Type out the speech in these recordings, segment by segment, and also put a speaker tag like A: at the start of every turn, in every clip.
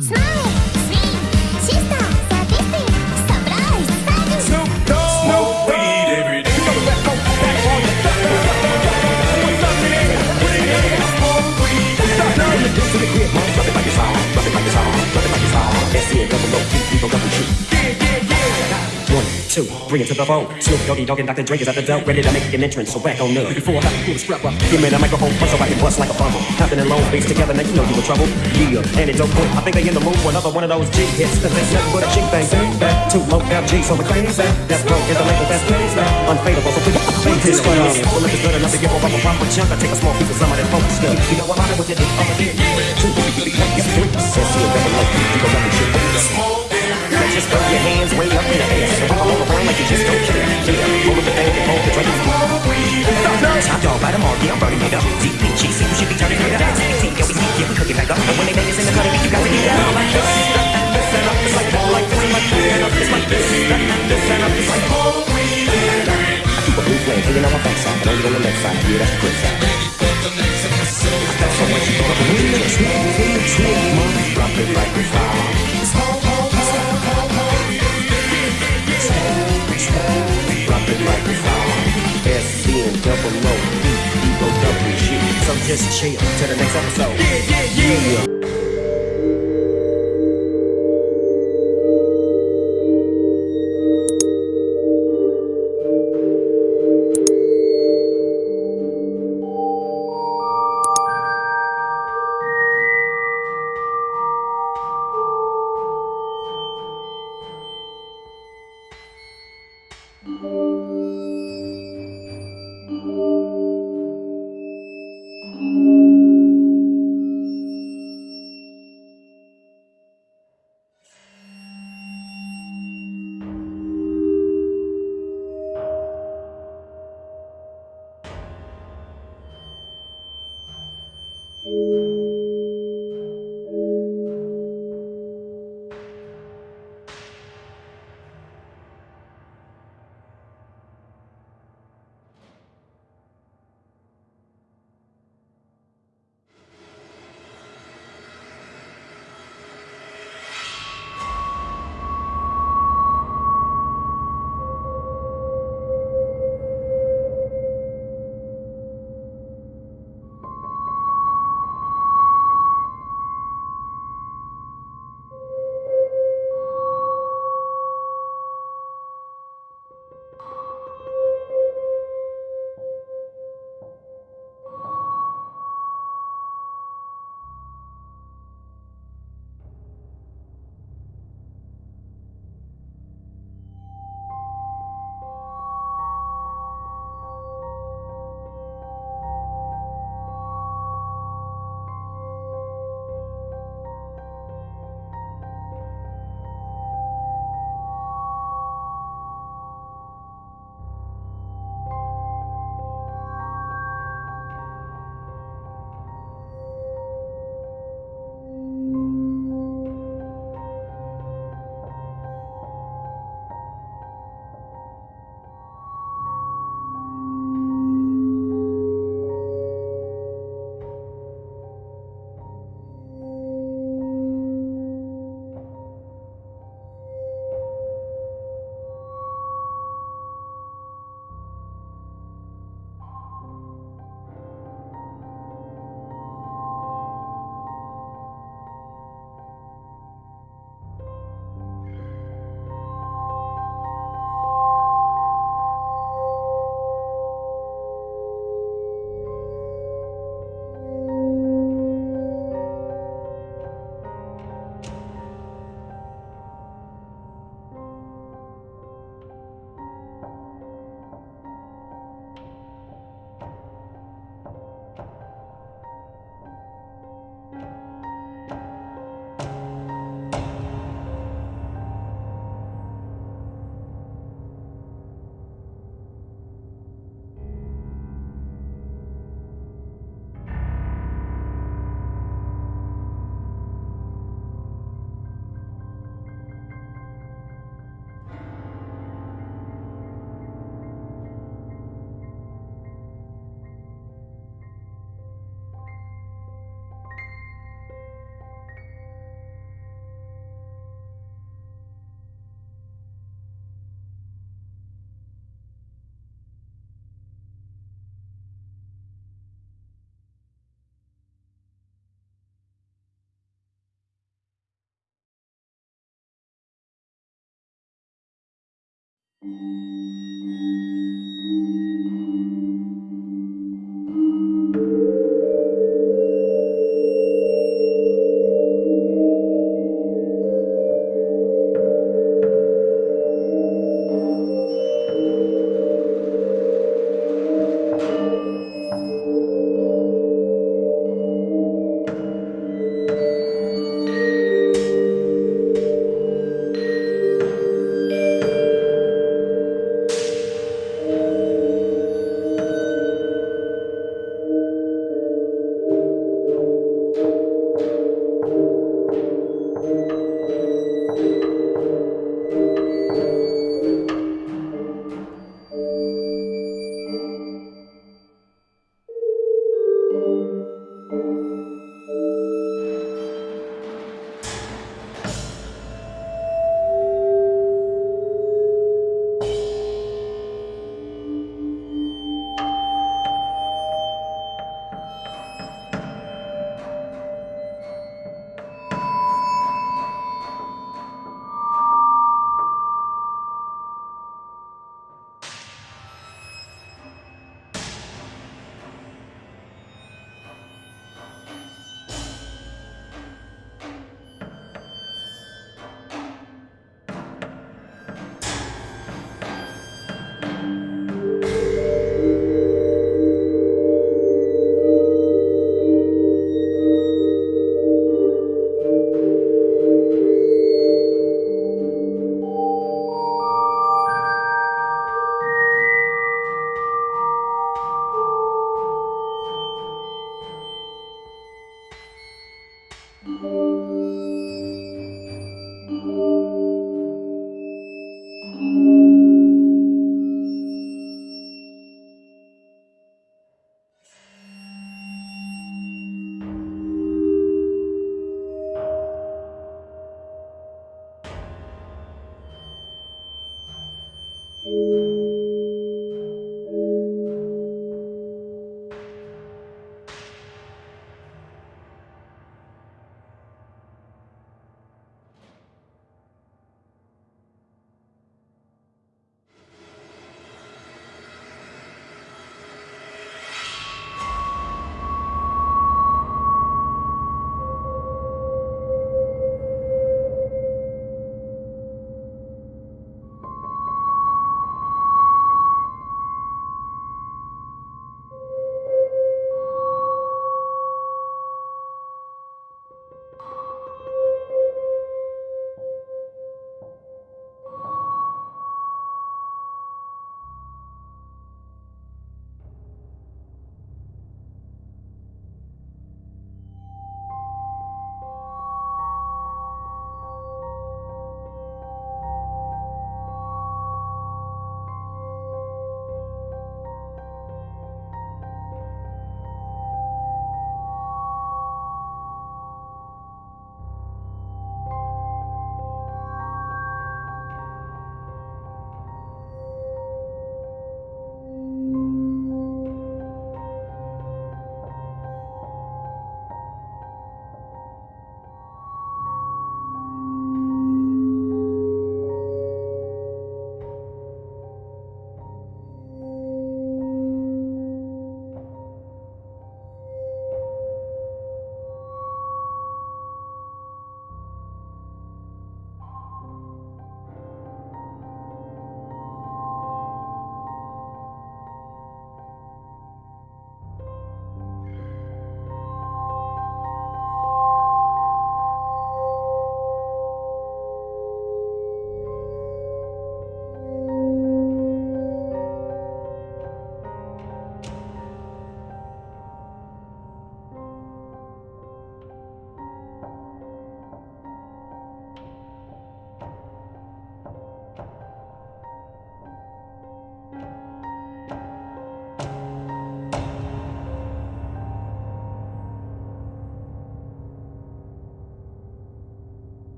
A: Smile,
B: two, bring it to the phone. Snoop Doggy Dogg and Dr. Dre is at the door, ready to make an entrance. So back on up. Before I got to pull the strap up, give me the microphone first so I can bust like a bumble. Hopping in long face together, now you know you in trouble. Yeah, and it don't quit. I think they in the mood for another one of those G hits. Cause nothing but a thing. Bang, back, too low down G, so we're crazy. That's broke, is the label that's crazy. Unfadable, so please, please, this one. Well, if it's good enough to give a proper chunk, I take a small piece of some of that funk stuff. You know, I'm out with it, I'm a hit. Two, three, three, three, Says see a double low, you go double shit. Now just throw your hands way up in the air. And roll around like you just don't care. Yeah, roll with the and hold the drink. Top dog, bite them all, yeah, I'm burning it up. DPGC, you should be turning it up. TNT, yeah, we sneak, yeah, we back up. And when they bang us in the cutting, you got to get down like up, it's like it's up, it's. I keep a blue flame hanging on my backside, but only on the left side. Yeah, that's the good side. That's so much you up with me. Smooth, smooth, mom. Drop it like a fire. Drop it like a fire. SC and double O, E, E, O, W, shit. So just chill till the next episode. Yeah, yeah, yeah.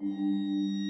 B: Música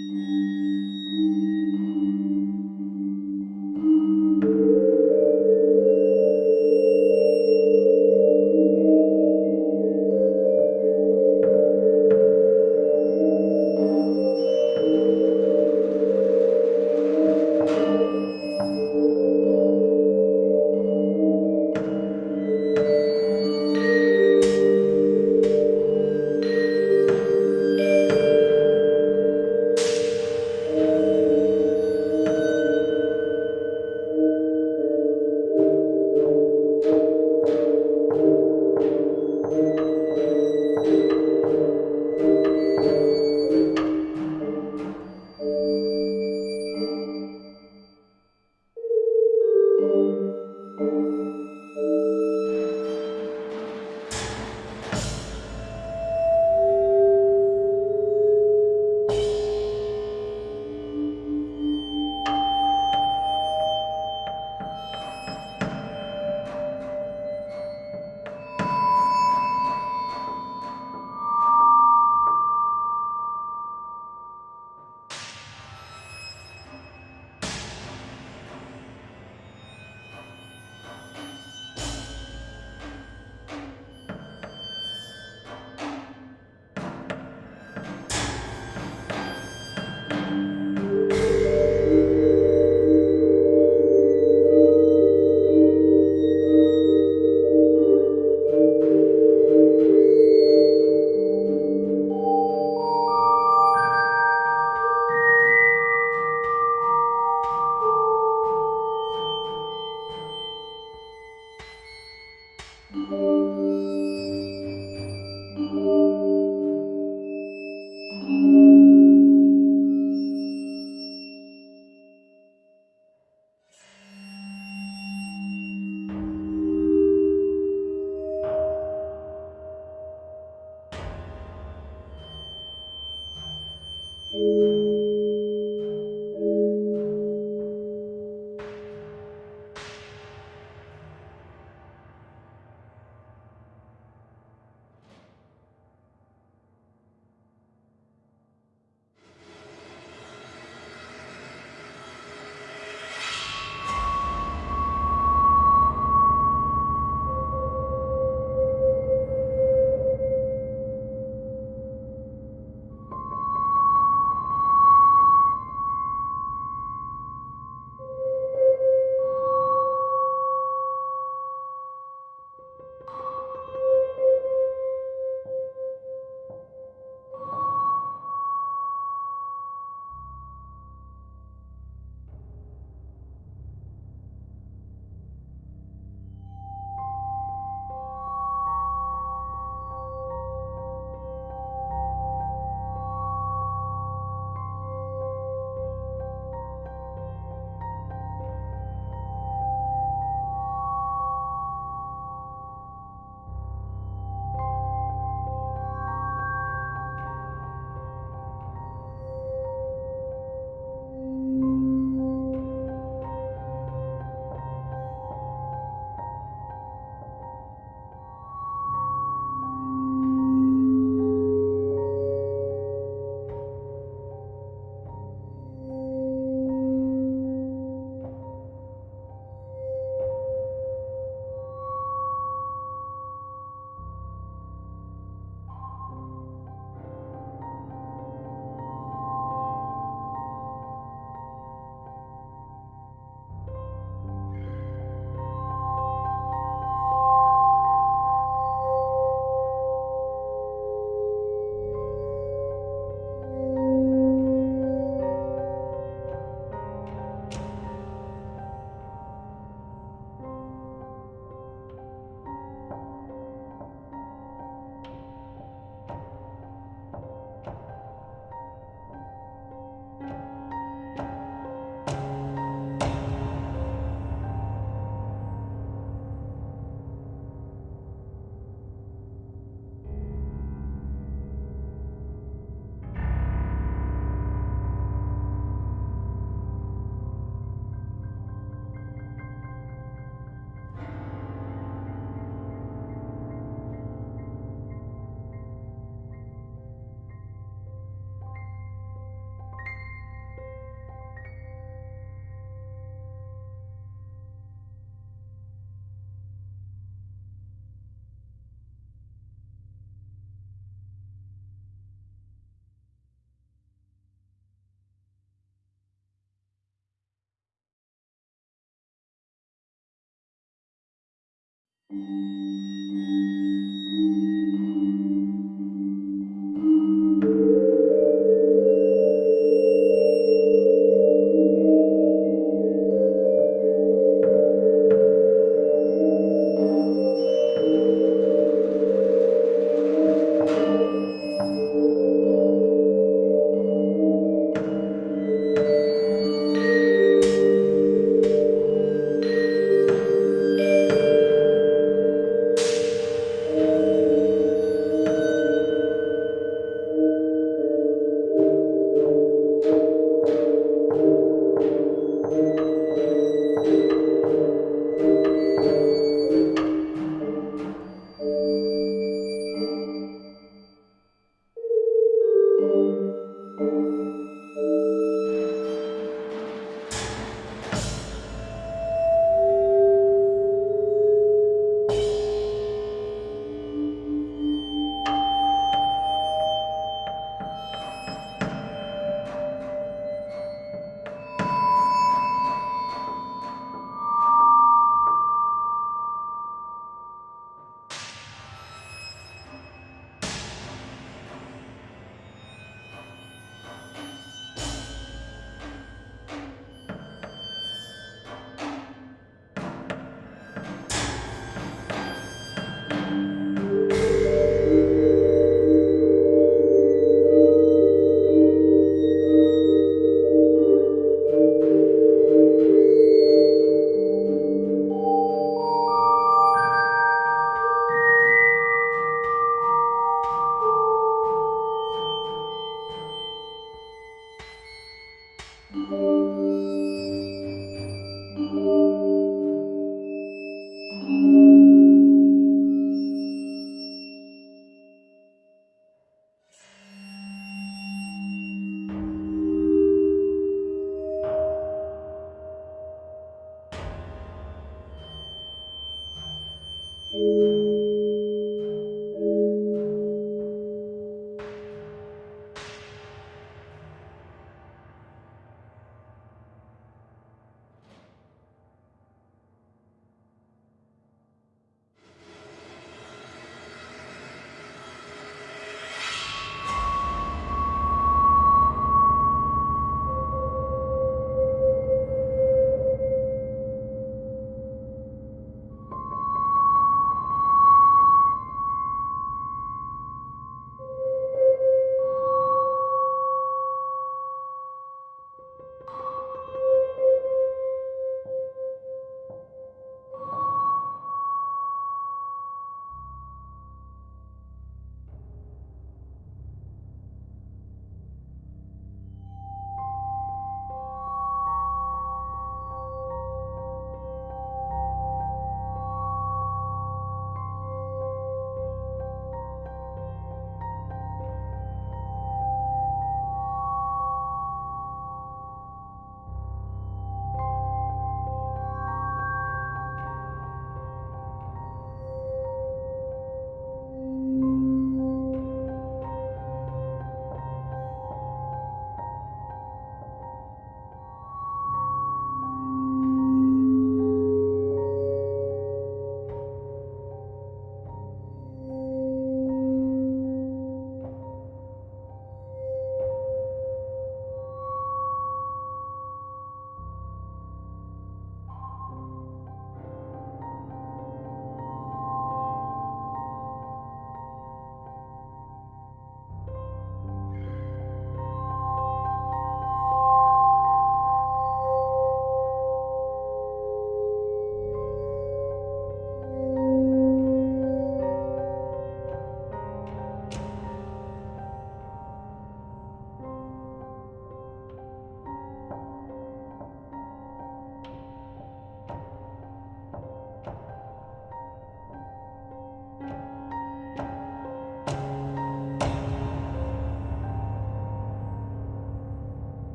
B: うん。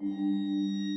B: Música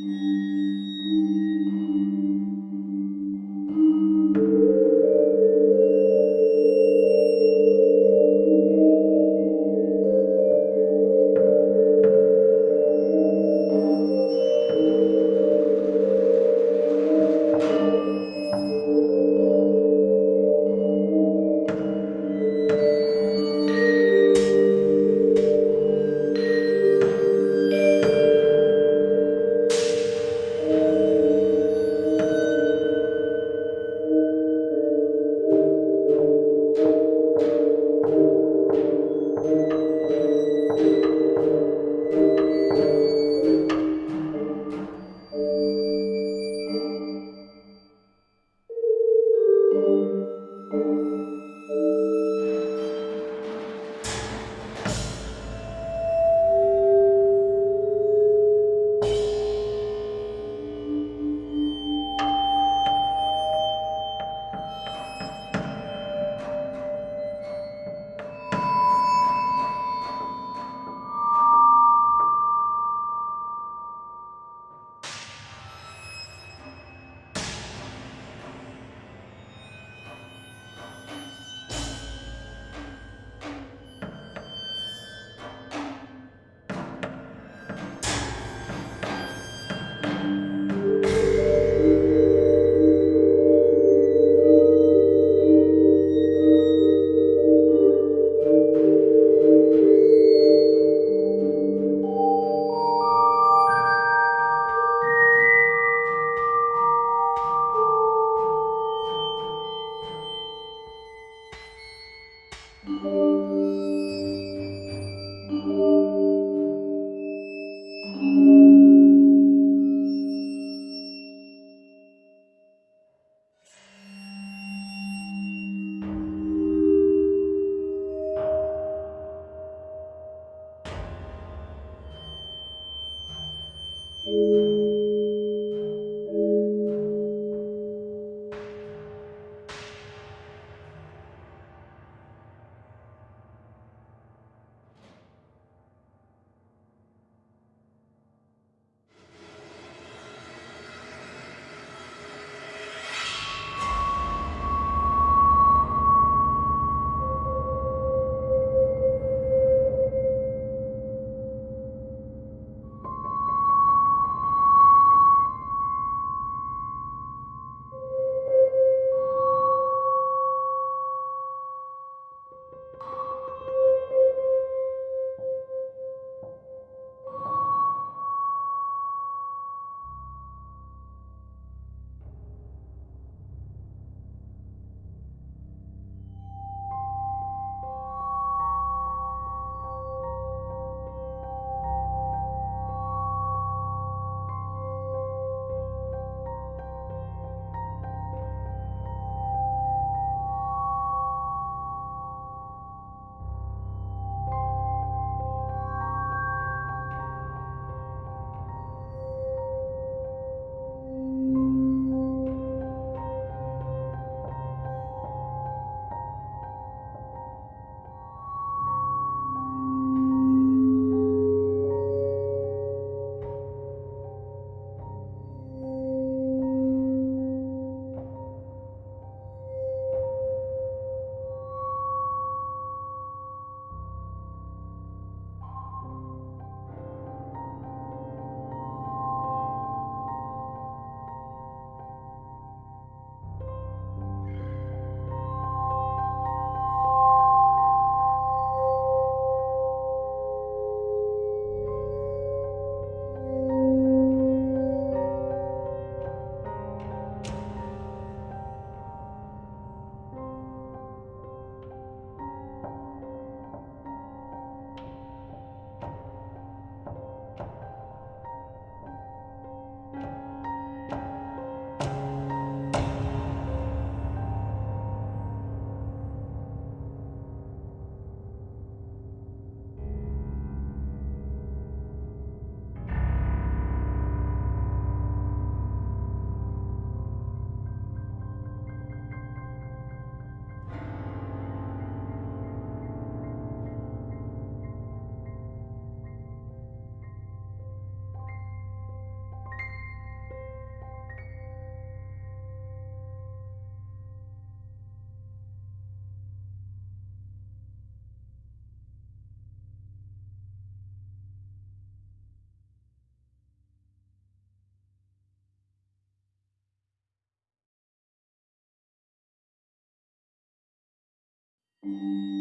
B: Thank mm -hmm. you.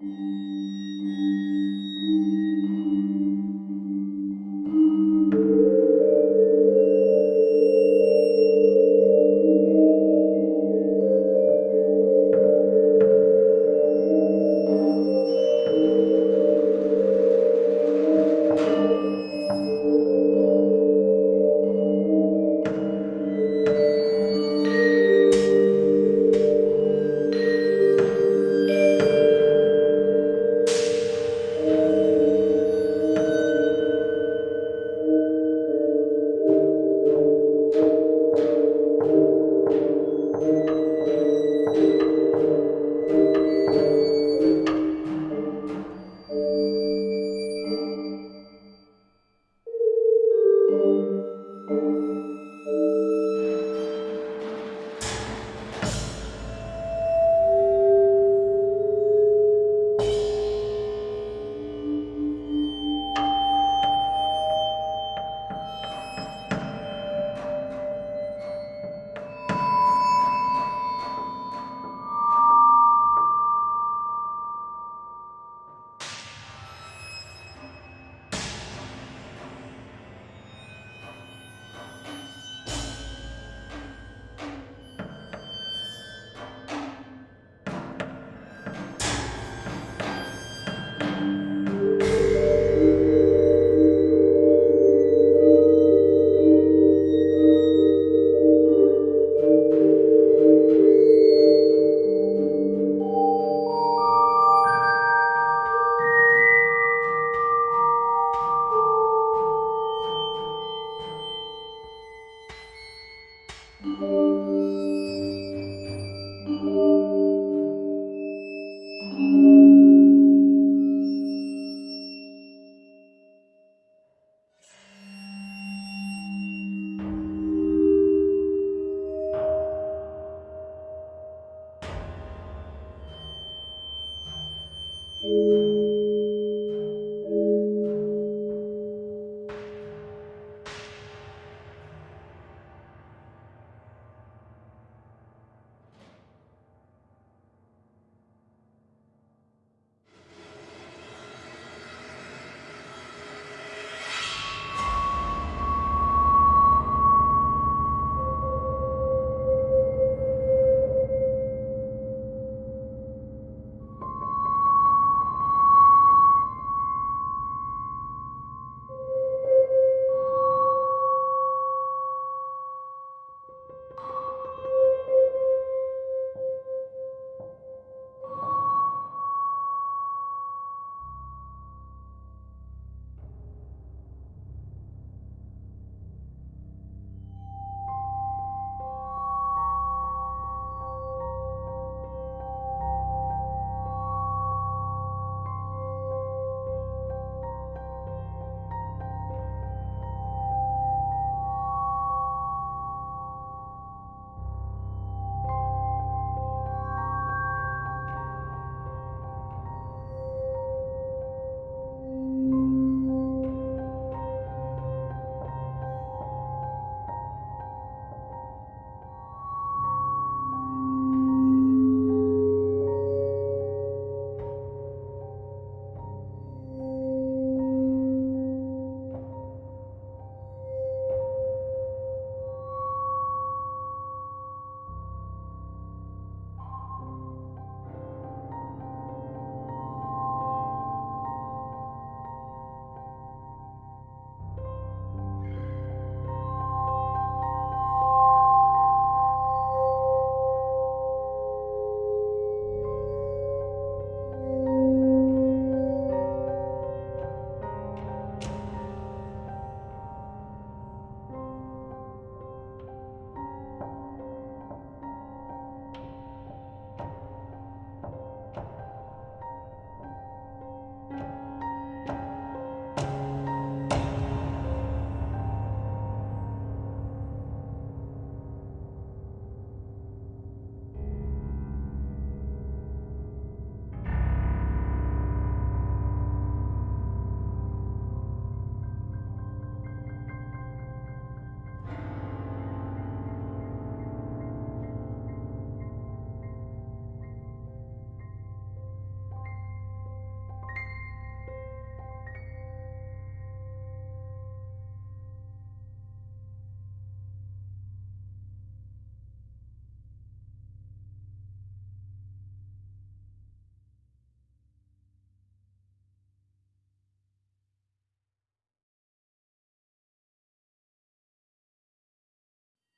B: Música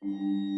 B: Mm-hmm.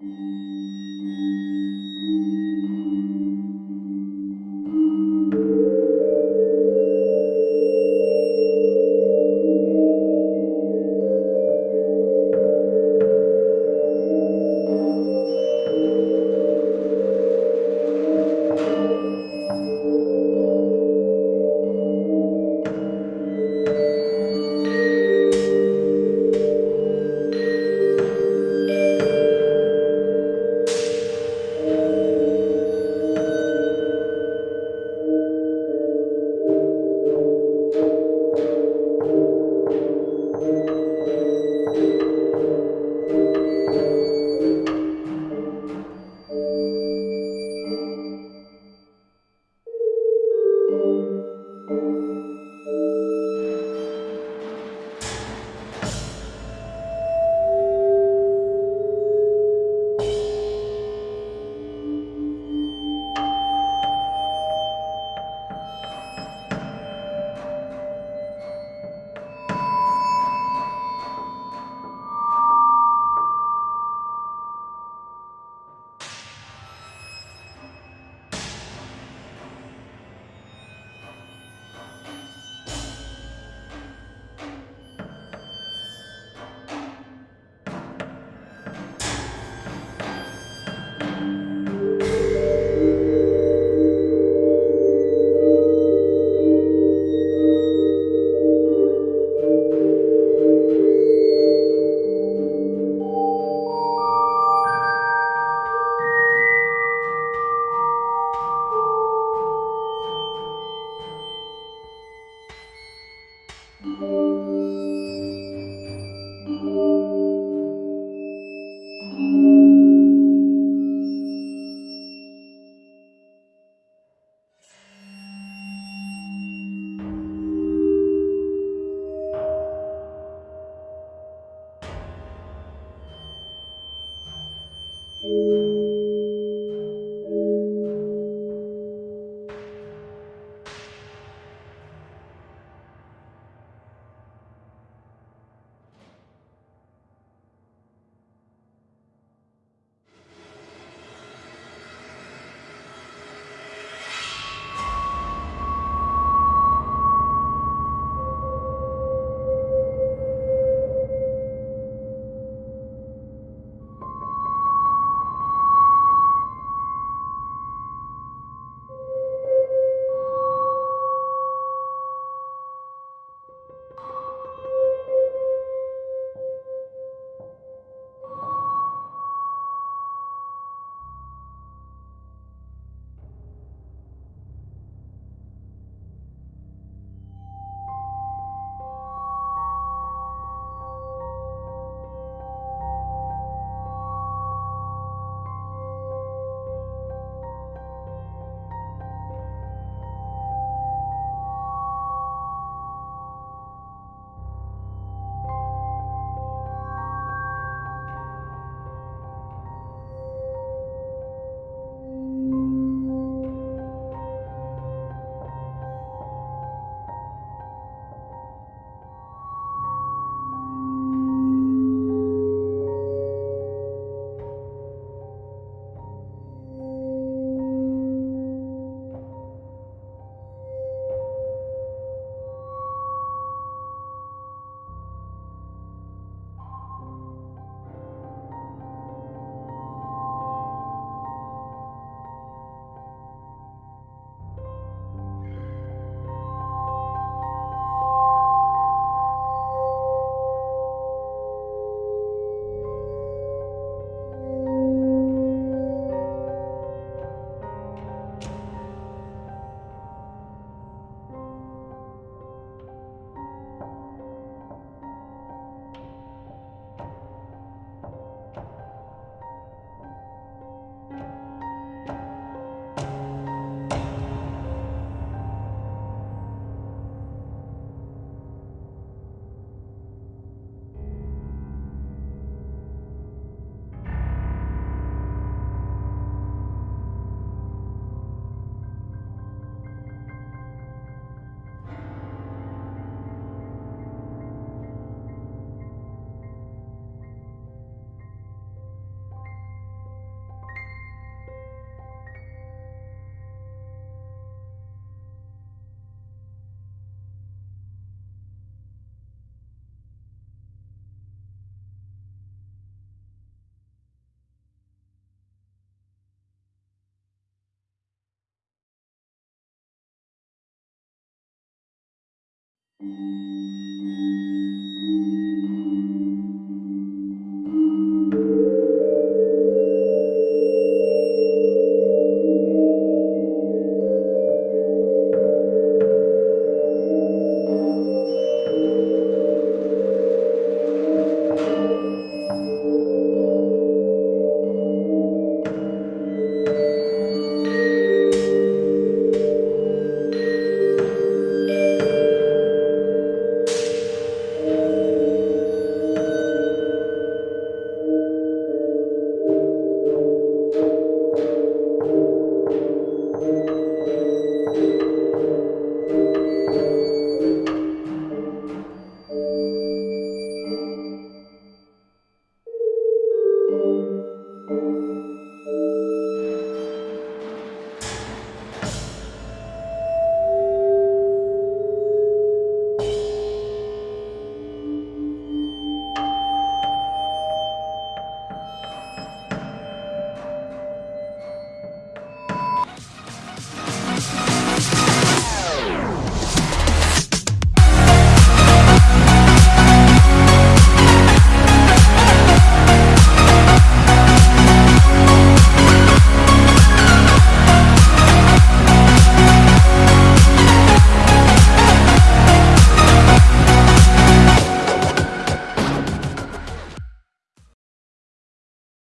B: Thank mm -hmm. you. Thank